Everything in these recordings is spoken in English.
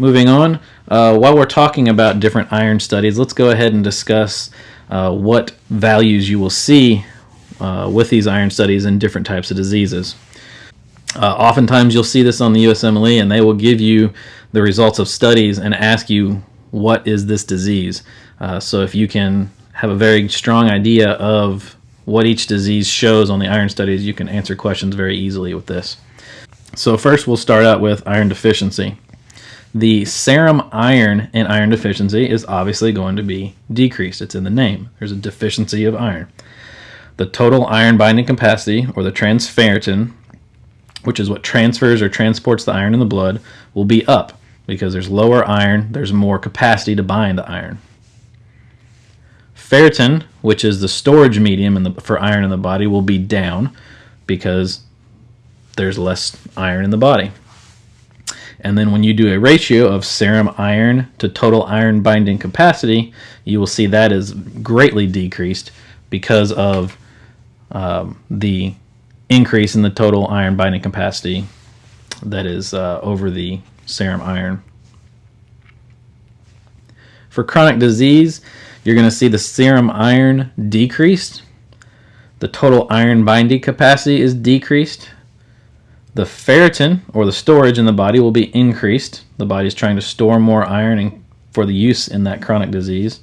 Moving on, uh, while we're talking about different iron studies, let's go ahead and discuss uh, what values you will see uh, with these iron studies in different types of diseases. Uh, oftentimes you'll see this on the USMLE and they will give you the results of studies and ask you what is this disease. Uh, so if you can have a very strong idea of what each disease shows on the iron studies, you can answer questions very easily with this. So first we'll start out with iron deficiency. The serum iron in iron deficiency is obviously going to be decreased. It's in the name. There's a deficiency of iron. The total iron binding capacity, or the transferrin, which is what transfers or transports the iron in the blood, will be up because there's lower iron, there's more capacity to bind the iron. Ferritin, which is the storage medium the, for iron in the body, will be down because there's less iron in the body. And then when you do a ratio of serum iron to total iron binding capacity, you will see that is greatly decreased because of um, the increase in the total iron binding capacity that is uh, over the serum iron. For chronic disease, you're going to see the serum iron decreased. The total iron binding capacity is decreased. The ferritin, or the storage in the body, will be increased. The body is trying to store more iron for the use in that chronic disease.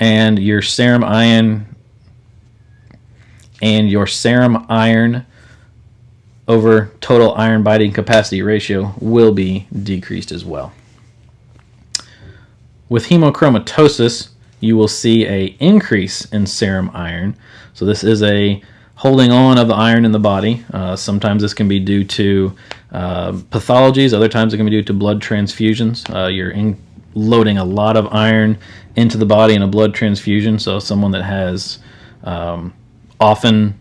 And your serum iron and your serum iron over total iron binding capacity ratio will be decreased as well. With hemochromatosis, you will see a increase in serum iron. So this is a holding on of the iron in the body. Uh, sometimes this can be due to uh, pathologies. Other times it can be due to blood transfusions. Uh, you're in, loading a lot of iron into the body in a blood transfusion. So someone that has um, often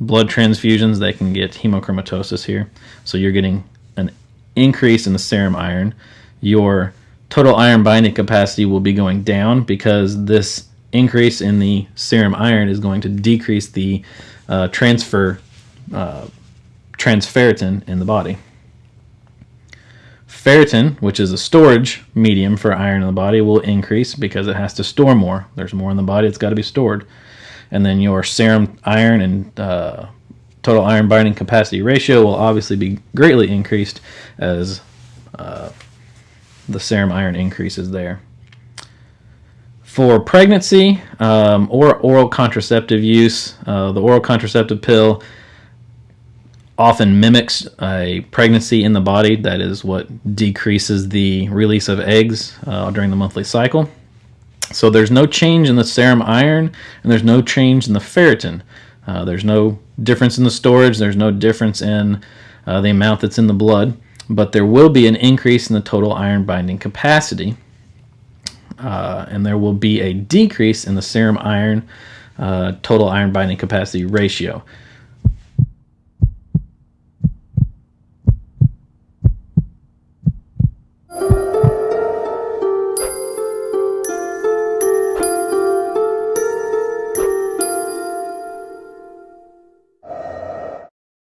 blood transfusions, they can get hemochromatosis here. So you're getting an increase in the serum iron. Your total iron binding capacity will be going down because this increase in the serum iron is going to decrease the uh, transfer uh, transferritin in the body. Ferritin, which is a storage medium for iron in the body, will increase because it has to store more. There's more in the body, it's got to be stored. And then your serum iron and uh, total iron binding capacity ratio will obviously be greatly increased as uh, the serum iron increases there. For pregnancy um, or oral contraceptive use, uh, the oral contraceptive pill often mimics a pregnancy in the body. That is what decreases the release of eggs uh, during the monthly cycle. So there's no change in the serum iron and there's no change in the ferritin. Uh, there's no difference in the storage. There's no difference in uh, the amount that's in the blood. But there will be an increase in the total iron binding capacity. Uh, and there will be a decrease in the serum iron uh, total iron binding capacity ratio.